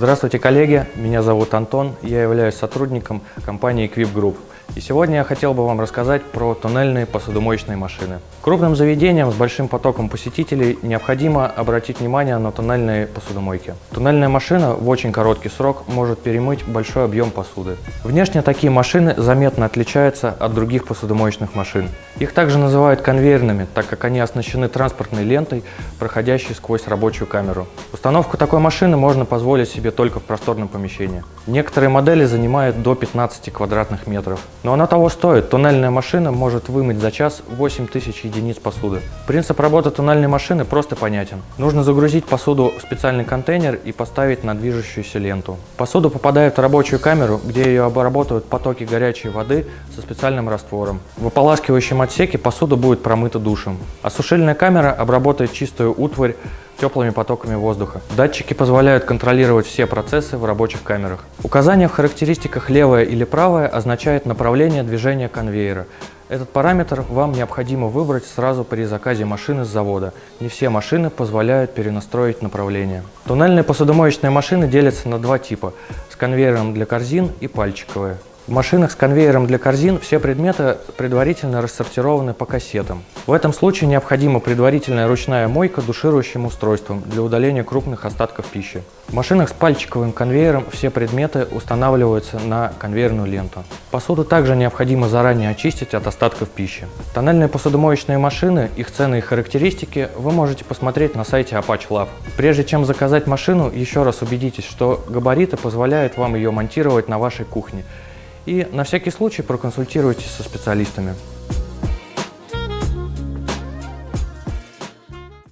Здравствуйте, коллеги! Меня зовут Антон, я являюсь сотрудником компании Equip Group. И сегодня я хотел бы вам рассказать про туннельные посудомоечные машины. Крупным заведениям с большим потоком посетителей необходимо обратить внимание на туннельные посудомойки. Туннельная машина в очень короткий срок может перемыть большой объем посуды. Внешне такие машины заметно отличаются от других посудомоечных машин. Их также называют конвейерными, так как они оснащены транспортной лентой, проходящей сквозь рабочую камеру. Установку такой машины можно позволить себе только в просторном помещении. Некоторые модели занимают до 15 квадратных метров. Но она того стоит. Туннельная машина может вымыть за час 8000 единиц посуды. Принцип работы туннельной машины просто понятен. Нужно загрузить посуду в специальный контейнер и поставить на движущуюся ленту. Посуда попадает в рабочую камеру, где ее обработают потоки горячей воды со специальным раствором. В ополаскивающем отсеке посуда будет промыта душем. А камера обработает чистую утварь теплыми потоками воздуха. Датчики позволяют контролировать все процессы в рабочих камерах. Указание в характеристиках левое или правое означает направление движения конвейера. Этот параметр вам необходимо выбрать сразу при заказе машины с завода. Не все машины позволяют перенастроить направление. Туннельные посудомоечные машины делятся на два типа – с конвейером для корзин и пальчиковые. В машинах с конвейером для корзин все предметы предварительно рассортированы по кассетам. В этом случае необходима предварительная ручная мойка душирующим устройством для удаления крупных остатков пищи. В машинах с пальчиковым конвейером все предметы устанавливаются на конвейерную ленту. Посуду также необходимо заранее очистить от остатков пищи. Тоннельные посудомоечные машины, их цены и характеристики вы можете посмотреть на сайте Apache Lab. Прежде чем заказать машину, еще раз убедитесь, что габариты позволяют вам ее монтировать на вашей кухне и на всякий случай проконсультируйтесь со специалистами.